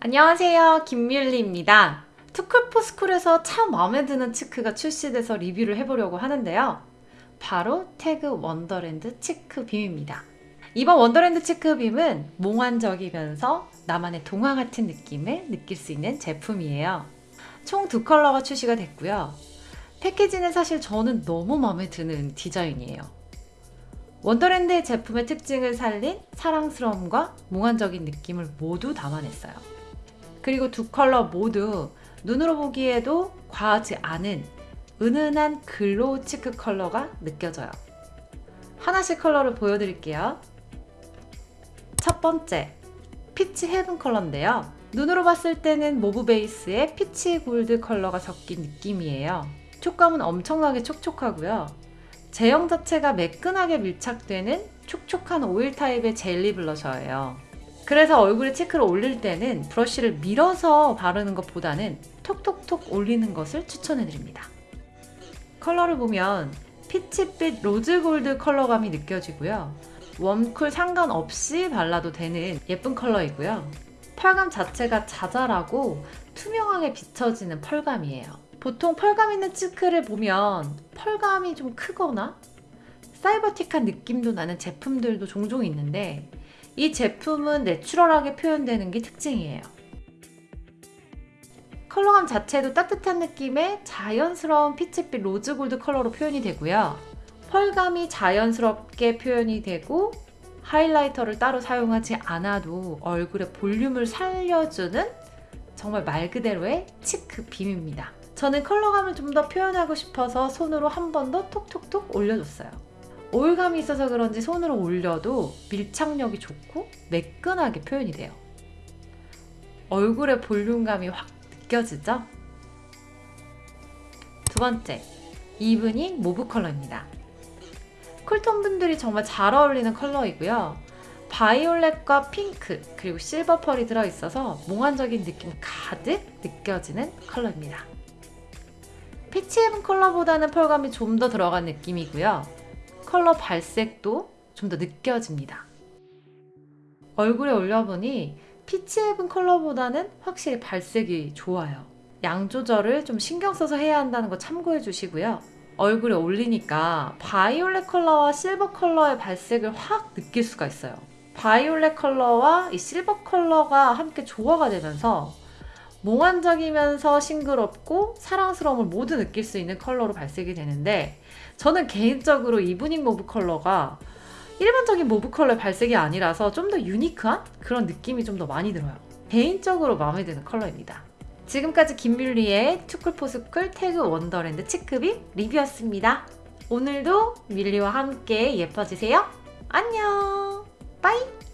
안녕하세요. 김밀리입니다. 투쿨포스쿨에서 참 마음에 드는 cheek가 출시돼서 리뷰를 해보려고 하는데요. 바로 TAG Wonderland Cheek Beam입니다. 이번 Wonderland Cheek Beam은 몽환적이면서 나만의 동화 같은 느낌을 느낄 수 있는 제품이에요. 총 두 컬러가 출시가 됐고요 패키지는 사실 저는 너무 마음에 드는 디자인이에요 Wonderland의 제품의 특징을 살린 사랑스러움과 몽환적인 느낌을 모두 담아냈어요 그리고 두 컬러 모두 눈으로 보기에도 과하지 않은 은은한 glow cheek 컬러가 느껴져요. 하나씩 컬러를 보여드릴게요. 첫 번째, Peach Heaven 컬러인데요. 눈으로 봤을 때는 mauve 베이스에 peach gold 컬러가 섞인 느낌이에요. 촉감은 엄청나게 촉촉하고요. 제형 자체가 매끈하게 밀착되는 촉촉한 오일 타입의 젤리 blusher예요. 그래서 얼굴에 cheek를 올릴 때는 브러쉬를 밀어서 바르는 것보다는 톡톡톡 올리는 것을 추천해드립니다. 컬러를 보면 peach빛 rose gold 컬러감이 느껴지고요. warm cool 상관없이 발라도 되는 예쁜 컬러이고요. pearl감 자체가 자잘하고 투명하게 비춰지는 pearl감이에요. 보통 pearl감 있는 cheek를 보면 pearl감이 좀 크거나 사이버틱한 느낌도 나는 제품들도 종종 있는데 이 제품은 natural하게 표현되는 게 특징이에요. 컬러감 자체도 따뜻한 느낌의 자연스러운 peach빛 rose gold 컬러로 표현이 되고요. pearl감이 자연스럽게 표현이 되고 highlighter를 따로 사용하지 않아도 얼굴의 볼륨을 살려주는 정말 말 그대로의 Cheek Beam입니다. 저는 컬러감을 좀 더 표현하고 싶어서 손으로 한 번 더 톡톡톡 올려줬어요. 오일감이 있어서 그런지 손으로 올려도 밀착력이 좋고 매끈하게 표현이 돼요. 얼굴의 볼륨감이 확 느껴지죠? 두 번째, Evening Mauve 컬러입니다. cool tone 분들이 정말 잘 어울리는 컬러이고요. 바이올렛과 핑크 그리고 silver pearl이 들어있어서 몽환적인 느낌 가득 느껴지는 컬러입니다. Peach Heaven 컬러보다는 pearl감이 좀 더 들어간 느낌이고요. 컬러 발색도 좀 더 느껴집니다. 얼굴에 올려보니 Peach Heaven 컬러보다는 확실히 발색이 좋아요. 양 조절을 좀 신경 써서 해야 한다는 거 참고해 주시고요. 얼굴에 올리니까 바이올렛 컬러와 실버 컬러의 발색을 확 느낄 수가 있어요. 바이올렛 컬러와 이 실버 컬러가 함께 조화가 되면서 몽환적이면서 싱그럽고 사랑스러움을 모두 느낄 수 있는 컬러로 발색이 되는데 저는 개인적으로 Evening Mauve 컬러가 일반적인 mauve 컬러의 발색이 아니라서 좀 더 unique한 그런 느낌이 좀 더 많이 들어요. 개인적으로 마음에 드는 컬러입니다. 지금까지 김밀리의 투쿨포스쿨 태그 원더랜드 치크비 리뷰였습니다. 오늘도 밀리와 함께 예뻐지세요. 안녕! bye!